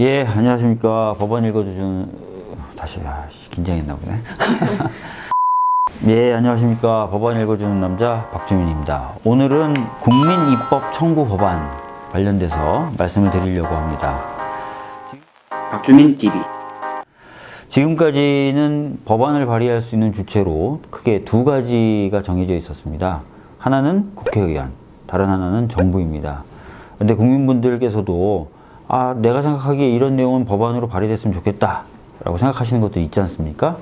예, 안녕하십니까. 법원 읽어주는, 다시, 아, 씨, 긴장했나 보네. 예, 안녕하십니까. 법원 읽어주는 남자 박주민입니다. 오늘은 국민입법 청구 법안 관련돼서 말씀을 드리려고 합니다. 박주민 TV 지금까지는 법안을 발의할 수 있는 주체로 크게 두 가지가 정해져 있었습니다. 하나는 국회의원, 다른 하나는 정부입니다. 근데 국민분들께서도 아, 내가 생각하기에 이런 내용은 법안으로 발의됐으면 좋겠다 라고 생각하시는 것도 있지 않습니까?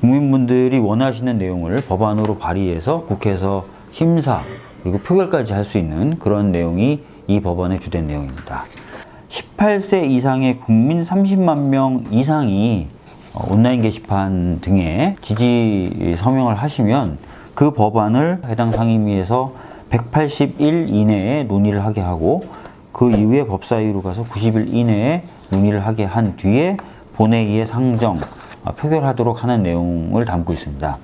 국민분들이 원하시는 내용을 법안으로 발의해서 국회에서 심사 그리고 표결까지 할 수 있는 그런 내용이 이 법안의 주된 내용입니다. 18세 이상의 국민 30만 명 이상이 어, 온라인 게시판 등에 지지 서명을 하시면 그 법안을 해당 상임위에서 180일 이내에 논의를 하게 하고 그 이후에 법사위로 가서 90일 이내에 논의를 하게 한 뒤에 본회의에 상정, 어, 표결하도록 하는 내용을 담고 있습니다.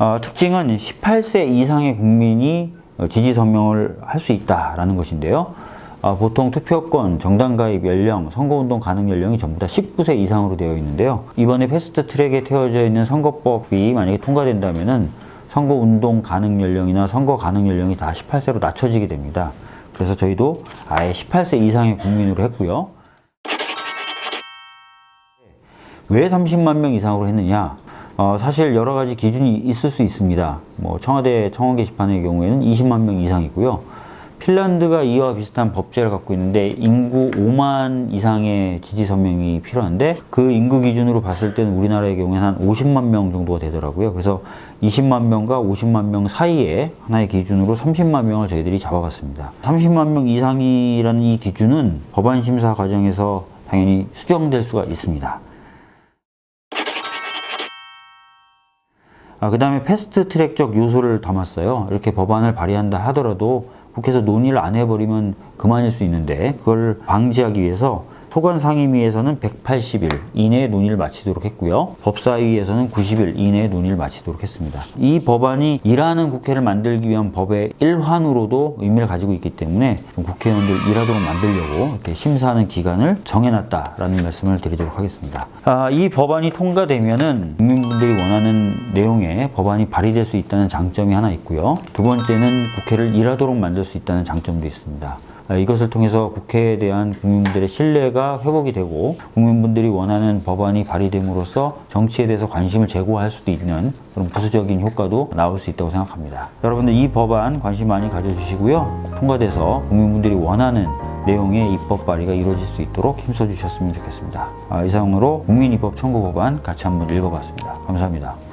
어, 특징은 18세 이상의 국민이 어, 지지 서명을 할 수 있다라는 것인데요. 어, 보통 투표권, 정당 가입 연령, 선거운동 가능 연령이 전부 다 19세 이상으로 되어 있는데요. 이번에 패스트 트랙에 태워져 있는 선거법이 만약에 통과된다면은 선거운동 가능 연령이나 선거 가능 연령이 다 18세로 낮춰지게 됩니다. 그래서 저희도 아예 18세 이상의 국민으로 했고요. 왜 30만 명 이상으로 했느냐? 어, 사실 여러 가지 기준이 있을 수 있습니다. 뭐 청와대 청원 게시판의 경우에는 20만 명 이상이고요. 핀란드가 이와 비슷한 법제를 갖고 있는데 인구 5만 이상의 지지 서명이 필요한데 그 인구 기준으로 봤을 때는 우리나라의 경우에는 한 50만 명 정도가 되더라고요. 그래서 20만 명과 50만 명 사이에 하나의 기준으로 30만 명을 저희들이 잡아봤습니다. 30만 명 이상이라는 이 기준은 법안 심사 과정에서 당연히 수정될 수가 있습니다. 아, 그 다음에 패스트 트랙적 요소를 담았어요. 이렇게 법안을 발의한다 하더라도 국회에서 논의를 안 해버리면 그만일 수 있는데 그걸 방지하기 위해서 소관 상임위에서는 180일 이내에 논의를 마치도록 했고요. 법사위에서는 90일 이내에 논의를 마치도록 했습니다. 이 법안이 일하는 국회를 만들기 위한 법의 일환으로도 의미를 가지고 있기 때문에 좀 국회의원들 일하도록 만들려고 이렇게 심사하는 기간을 정해놨다라는 말씀을 드리도록 하겠습니다. 아, 이 법안이 통과되면 은 국민분들이 원하는 내용의 법안이 발의될 수 있다는 장점이 하나 있고요. 두 번째는 국회를 일하도록 만들 수 있다는 장점도 있습니다. 아, 이것을 통해서 국회에 대한 국민들의 신뢰가 회복이 되고 국민분들이 원하는 법안이 발의됨으로써 정치에 대해서 관심을 제고할 수도 있는 그런 부수적인 효과도 나올 수 있다고 생각합니다. 여러분들 이 법안 관심 많이 가져주시고요. 통과돼서 국민분들이 원하는 내용의 입법 발의가 이루어질 수 있도록 힘써 주셨으면 좋겠습니다. 아, 이상으로 국민입법 청구 법안 같이 한번 읽어봤습니다. 감사합니다.